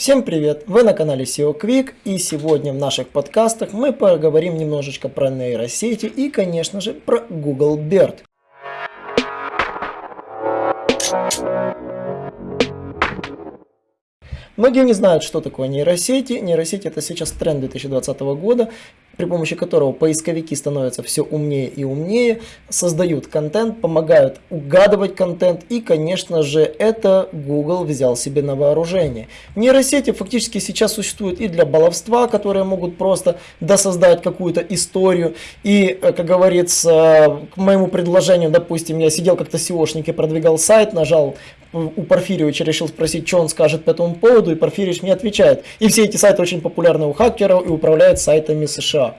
Всем привет! Вы на канале SEO Quick и сегодня в наших подкастах мы поговорим немножечко про нейросети и конечно же про Google Bird. Многие не знают, что такое нейросети. Нейросети это сейчас тренд 2020 года при помощи которого поисковики становятся все умнее и умнее, создают контент, помогают угадывать контент и, конечно же, это Google взял себе на вооружение. Нейросети фактически сейчас существуют и для баловства, которые могут просто досоздать какую-то историю. И, э, как говорится, к моему предложению, допустим, я сидел как-то SEOшник и продвигал сайт, нажал у Порфирьевича, решил спросить, что он скажет по этому поводу, и Порфирьевич мне отвечает. И все эти сайты очень популярны у хакеров и управляют сайтами США.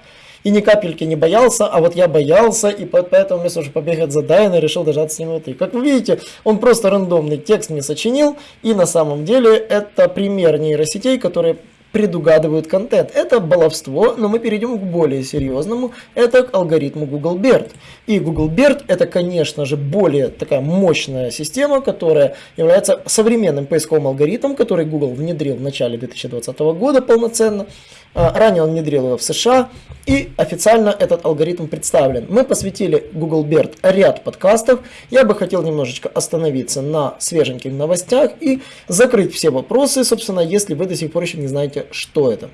И ни капельки не боялся, а вот я боялся, и поэтому вместо уже побегать за Дайна решил дожаться с ним вот и. Как вы видите, он просто рандомный текст мне сочинил, и на самом деле это пример нейросетей, которые предугадывают контент. Это баловство, но мы перейдем к более серьезному. Это к алгоритму Google BERT. И Google BERT это, конечно же, более такая мощная система, которая является современным поисковым алгоритмом, который Google внедрил в начале 2020 года полноценно. А, ранее он внедрил его в США, и официально этот алгоритм представлен. Мы посвятили Google BERT ряд подкастов. Я бы хотел немножечко остановиться на свеженьких новостях и закрыть все вопросы, собственно, если вы до сих пор еще не знаете, что это.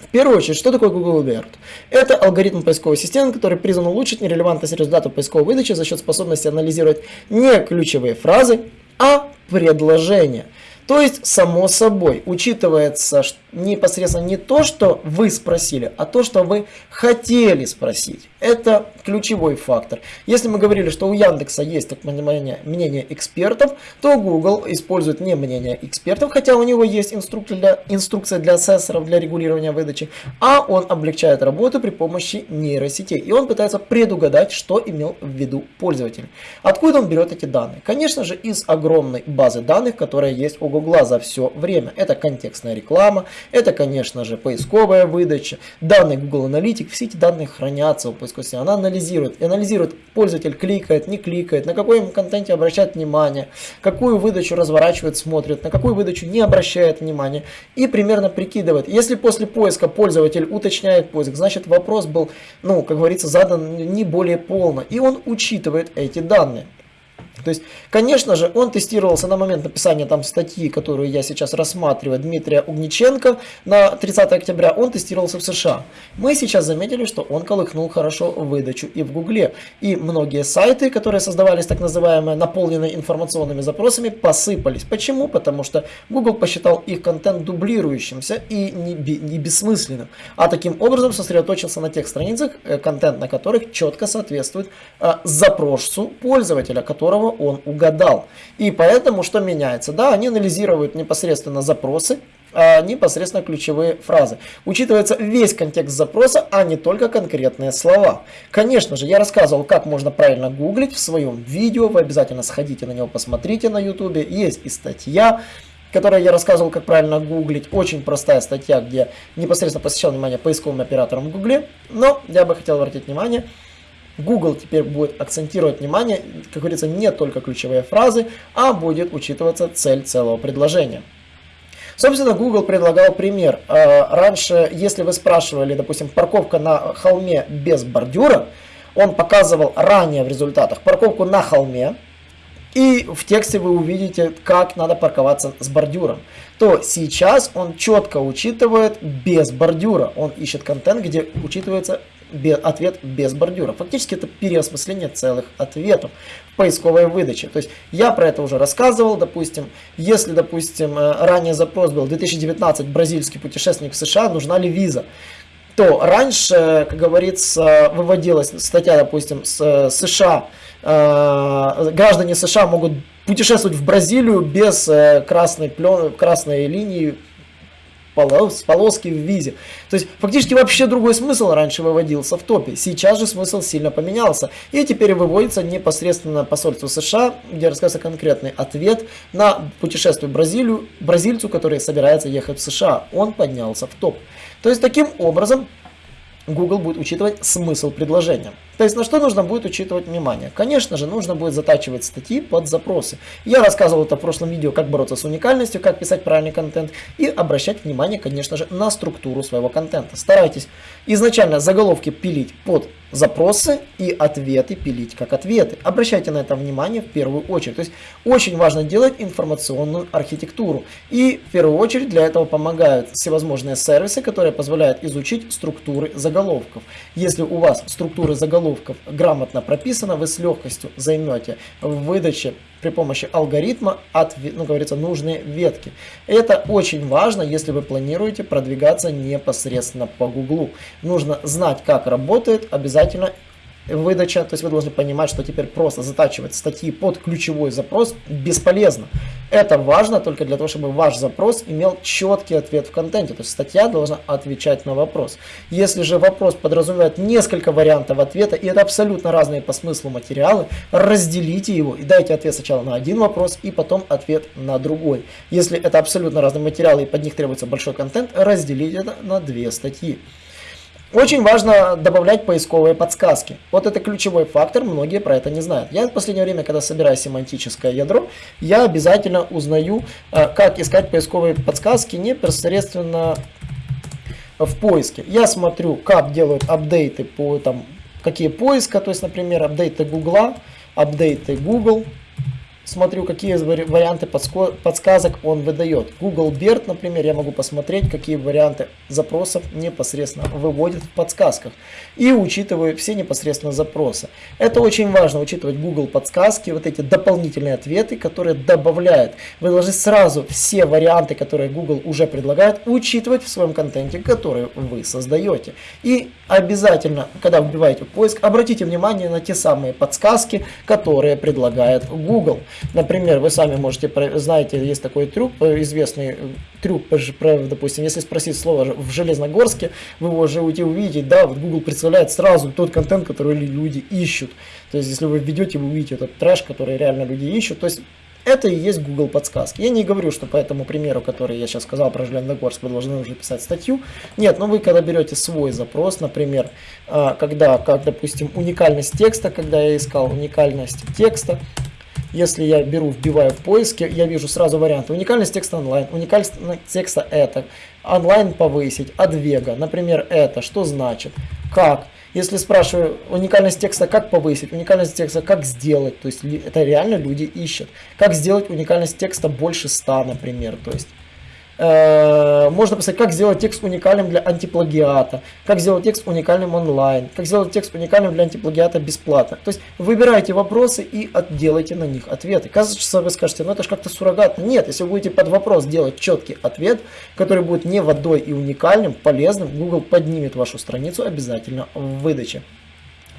В первую очередь, что такое Google BERT? Это алгоритм поисковой системы, который призван улучшить нерелевантность результатов поисковой выдачи за счет способности анализировать не ключевые фразы, а предложения. То есть, само собой, учитывается непосредственно не то, что вы спросили, а то, что вы хотели спросить. Это ключевой фактор. Если мы говорили, что у Яндекса есть так мнение, мнение экспертов, то Google использует не мнение экспертов, хотя у него есть инструкция для, инструкция для ассессоров для регулирования выдачи, а он облегчает работу при помощи нейросетей. И он пытается предугадать, что имел в виду пользователь. Откуда он берет эти данные? Конечно же, из огромной базы данных, которая есть у Google за все время. Это контекстная реклама, это, конечно же, поисковая выдача, данные Google Analytics, все эти данные хранятся у поисковой системы. Она анализирует, анализирует, пользователь кликает, не кликает, на какой контенте обращает внимание, какую выдачу разворачивает, смотрит, на какую выдачу не обращает внимания и примерно прикидывает. Если после поиска пользователь уточняет поиск, значит вопрос был, ну, как говорится, задан не более полно, и он учитывает эти данные. То есть, конечно же, он тестировался на момент написания там статьи, которую я сейчас рассматриваю, Дмитрия Угниченко на 30 октября, он тестировался в США. Мы сейчас заметили, что он колыхнул хорошо выдачу и в Гугле. И многие сайты, которые создавались так называемые наполненные информационными запросами, посыпались. Почему? Потому что Google посчитал их контент дублирующимся и не, не бессмысленным. А таким образом сосредоточился на тех страницах, э, контент на которых четко соответствует э, запросу пользователя, которого он угадал. И поэтому что меняется? Да, они анализируют непосредственно запросы, а непосредственно ключевые фразы. Учитывается весь контекст запроса, а не только конкретные слова. Конечно же, я рассказывал, как можно правильно гуглить в своем видео. Вы обязательно сходите на него, посмотрите на YouTube. Есть и статья, которой я рассказывал, как правильно гуглить. Очень простая статья, где непосредственно посвящал внимание поисковым операторам в Гугле. Но я бы хотел обратить внимание Google теперь будет акцентировать внимание, как говорится, не только ключевые фразы, а будет учитываться цель целого предложения. Собственно, Google предлагал пример. А, раньше, если вы спрашивали, допустим, парковка на холме без бордюра, он показывал ранее в результатах парковку на холме, и в тексте вы увидите, как надо парковаться с бордюром. То сейчас он четко учитывает без бордюра. Он ищет контент, где учитывается ответ без бордюра. Фактически это переосмысление целых ответов в поисковой выдаче. То есть я про это уже рассказывал, допустим, если, допустим, э, ранее запрос был 2019 бразильский путешественник в США, нужна ли виза, то раньше, как говорится, выводилась статья, допустим, с э, США, э, граждане США могут путешествовать в Бразилию без красной, плен, красной линии полос, полоски в визе. То есть фактически вообще другой смысл раньше выводился в топе. Сейчас же смысл сильно поменялся. И теперь выводится непосредственно посольство США, где рассказывается конкретный ответ на путешествие в Бразилию, бразильцу, который собирается ехать в США. Он поднялся в топ. То есть таким образом Google будет учитывать смысл предложения. То есть на что нужно будет учитывать внимание? Конечно же, нужно будет затачивать статьи под запросы. Я рассказывал это в прошлом видео, как бороться с уникальностью, как писать правильный контент и обращать внимание, конечно же, на структуру своего контента. Старайтесь изначально заголовки пилить под запросы и ответы пилить как ответы. Обращайте на это внимание в первую очередь. То есть очень важно делать информационную архитектуру. И в первую очередь для этого помогают всевозможные сервисы, которые позволяют изучить структуры заголовков. Если у вас структуры заголовков грамотно прописаны, вы с легкостью займете в выдаче при помощи алгоритма от, ну, говорится, нужные ветки. Это очень важно, если вы планируете продвигаться непосредственно по Гуглу. Нужно знать, как работает, обязательно выдача, то есть вы должны понимать, что теперь просто затачивать статьи под ключевой запрос бесполезно. Это важно только для того, чтобы ваш запрос имел четкий ответ в контенте, то есть статья должна отвечать на вопрос. Если же вопрос подразумевает несколько вариантов ответа, и это абсолютно разные по смыслу материалы, разделите его и дайте ответ сначала на один вопрос, и потом ответ на другой. Если это абсолютно разные материалы, и под них требуется большой контент, разделите это на две статьи. Очень важно добавлять поисковые подсказки. Вот это ключевой фактор, многие про это не знают. Я в последнее время, когда собираю семантическое ядро, я обязательно узнаю, э, как искать поисковые подсказки непосредственно в поиске. Я смотрю, как делают апдейты по там, какие поиска, то есть, например, апдейты Гугла, апдейты Google, смотрю, какие варианты подсказок он выдает. Google BERT, например, я могу посмотреть, какие варианты запросов непосредственно выводит в подсказках. И учитываю все непосредственно запросы. Это очень важно, учитывать Google подсказки, вот эти дополнительные ответы, которые добавляют. Вы должны сразу все варианты, которые Google уже предлагает, учитывать в своем контенте, который вы создаете. И обязательно, когда вбиваете поиск, обратите внимание на те самые подсказки, которые предлагает Google. Например, вы сами можете, знаете, есть такой трюк, э, известный э, трюк, допустим, если спросить слово в Железногорске, вы его уже увидите, да, вот Google представляет сразу тот контент, который люди ищут. То есть, если вы введете, вы увидите этот трэш, который реально люди ищут. То есть, это и есть Google подсказки. Я не говорю, что по этому примеру, который я сейчас сказал про Железногорск, вы должны уже писать статью. Нет, но вы когда берете свой запрос, например, а, когда, как, допустим, уникальность текста, когда я искал уникальность текста, если я беру, вбиваю в поиске, я вижу сразу варианты. Уникальность текста онлайн, уникальность текста это, онлайн повысить, от вега, например, это, что значит, как. Если спрашиваю уникальность текста, как повысить, уникальность текста, как сделать, то есть это реально люди ищут. Как сделать уникальность текста больше 100, например, то есть можно писать, как сделать текст уникальным для антиплагиата, как сделать текст уникальным онлайн, как сделать текст уникальным для антиплагиата бесплатно. То есть выбирайте вопросы и делайте на них ответы. Кажется, вы скажете, ну это же как-то суррогатно. Нет, если вы будете под вопрос делать четкий ответ, который будет не водой и уникальным, полезным, Google поднимет вашу страницу обязательно в выдаче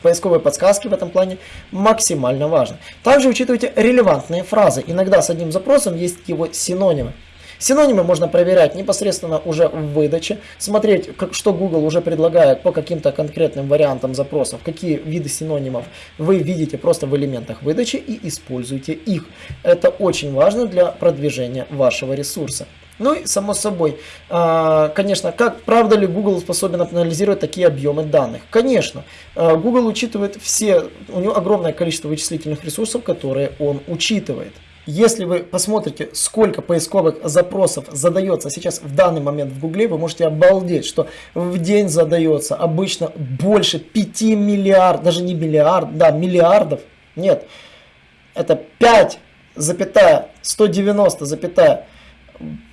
поисковые подсказки в этом плане максимально важны. Также учитывайте релевантные фразы. Иногда с одним запросом есть его синонимы. Синонимы можно проверять непосредственно уже в выдаче, смотреть, как, что Google уже предлагает по каким-то конкретным вариантам запросов, какие виды синонимов вы видите просто в элементах выдачи и используйте их. Это очень важно для продвижения вашего ресурса. Ну и само собой, а, конечно, как правда ли Google способен анализировать такие объемы данных? Конечно, а, Google учитывает все, у него огромное количество вычислительных ресурсов, которые он учитывает. Если вы посмотрите, сколько поисковых запросов задается сейчас в данный момент в Гугле, вы можете обалдеть, что в день задается обычно больше 5 миллиардов, даже не миллиард, да, миллиардов, нет, это 5, запятая, 190, запятая,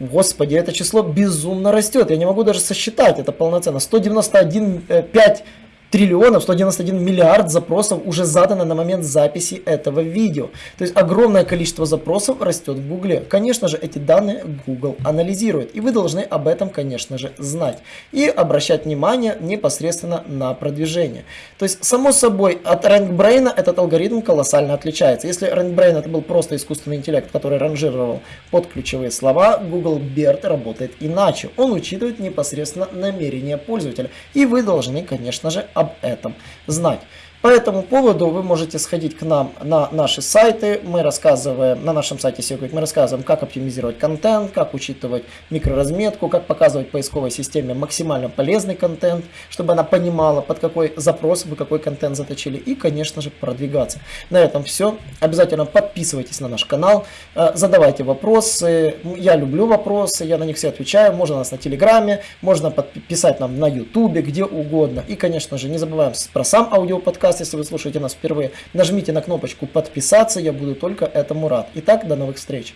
Господи, это число безумно растет. Я не могу даже сосчитать это полноценно. 191, 5 триллионов, 191 миллиард запросов уже задано на момент записи этого видео. То есть огромное количество запросов растет в Гугле. Конечно же, эти данные Google анализирует. И вы должны об этом, конечно же, знать. И обращать внимание непосредственно на продвижение. То есть, само собой, от RankBrain этот алгоритм колоссально отличается. Если RankBrain это был просто искусственный интеллект, который ранжировал под ключевые слова, Google BERT работает иначе. Он учитывает непосредственно намерения пользователя. И вы должны, конечно же, об этом знать. По этому поводу вы можете сходить к нам на наши сайты. Мы рассказываем, на нашем сайте SEO мы рассказываем, как оптимизировать контент, как учитывать микроразметку, как показывать поисковой системе максимально полезный контент, чтобы она понимала, под какой запрос вы какой контент заточили и, конечно же, продвигаться. На этом все. Обязательно подписывайтесь на наш канал, э, задавайте вопросы. Я люблю вопросы, я на них все отвечаю. Можно нас на Телеграме, можно подписать нам на Ютубе, где угодно. И, конечно же, не забываем про сам аудиоподкаст, если вы слушаете нас впервые. Нажмите на кнопочку подписаться, я буду только этому рад. Итак, до новых встреч.